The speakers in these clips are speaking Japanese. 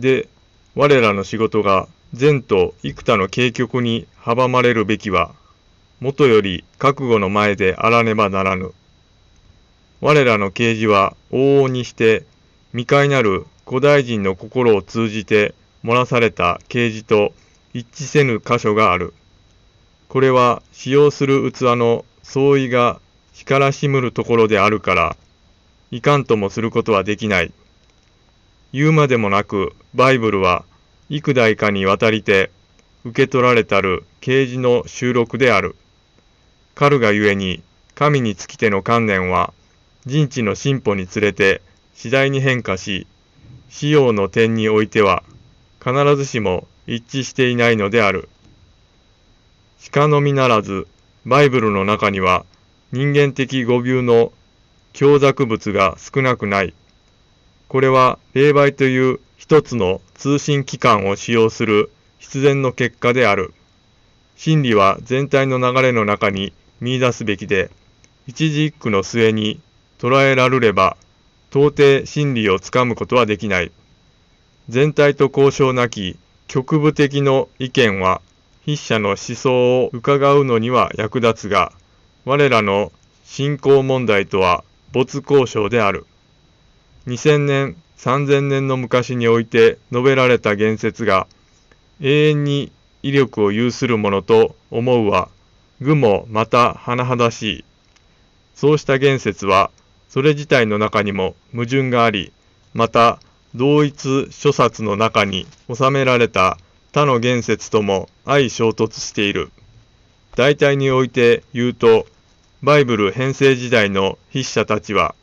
で、我らの仕事が善と幾多の軽局に阻まれるべきは、もとより覚悟の前であらねばならぬ。我らの啓示は往々にして未開なる古代人の心を通じて漏らされた啓示と一致せぬ箇所がある。これは使用する器の相違が光らしむるところであるから、いかんともすることはできない。言うまでもなく、バイブルは幾代かにわたりて受け取られたる啓示の収録である。カルがゆえに、神につきての観念は、人知の進歩につれて次第に変化し、使用の点においては、必ずしも一致していないのである。鹿のみならず、バイブルの中には、人間的語尾の強弱物が少なくない。これは、霊媒という一つの通信機関を使用する必然の結果である。真理は全体の流れの中に見出すべきで、一字一句の末に捉えられれば、到底真理をつかむことはできない。全体と交渉なき局部的の意見は筆者の思想を伺うのには役立つが、我らの信仰問題とは没交渉である。2000年、3000年の昔において述べられた言説が、永遠に威力を有するものと思うは、愚もまた甚だしい。そうした言説は、それ自体の中にも矛盾があり、また同一諸冊の中に収められた他の言説とも相衝突している。大体において言うと、バイブル編成時代の筆者たちは、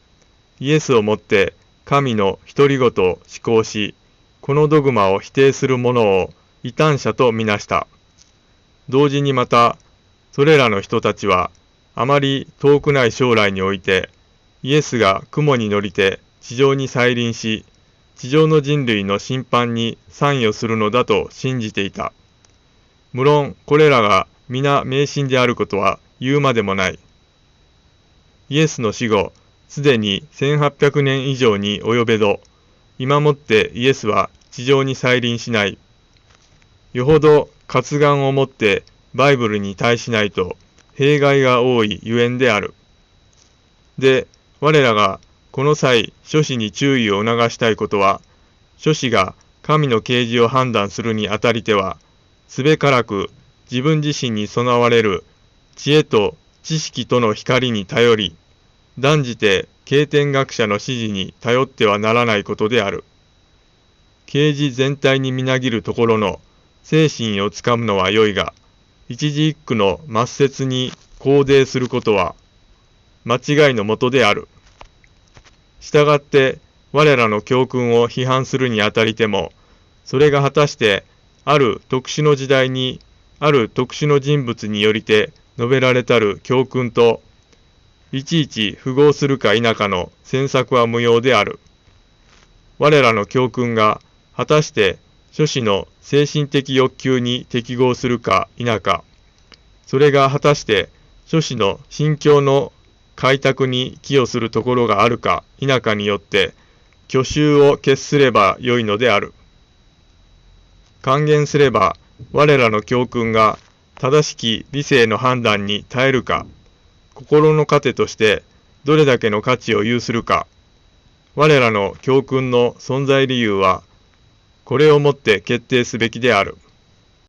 イエスをもって神の独り言を思考し、このドグマを否定する者を異端者とみなした。同時にまた、それらの人たちは、あまり遠くない将来において、イエスが雲に乗りて地上に再臨し、地上の人類の審判に参与するのだと信じていた。無論、これらが皆迷信であることは言うまでもない。イエスの死後、すでに1800年以上に及べど、今もってイエスは地上に再臨しない。よほど活眼をもってバイブルに対しないと弊害が多いゆえんである。で、我らがこの際、諸子に注意を促したいことは、諸子が神の啓示を判断するにあたりては、すべからく自分自身に備われる知恵と知識との光に頼り、断じて経典学者の指示に頼ってはならないことである。啓示全体にみなぎるところの精神をつかむのは良いが、一字一句の末節に肯定することは間違いのもとである。従って我らの教訓を批判するにあたりても、それが果たしてある特殊の時代にある特殊の人物によりて述べられたる教訓と、いちいち符合するか否かの詮索は無用である。我らの教訓が果たして諸子の精神的欲求に適合するか否か、それが果たして諸子の心境の開拓に寄与するところがあるか否かによって去就を決すればよいのである。還元すれば我らの教訓が正しき理性の判断に耐えるか、心の糧としてどれだけの価値を有するか、我らの教訓の存在理由は、これをもって決定すべきである。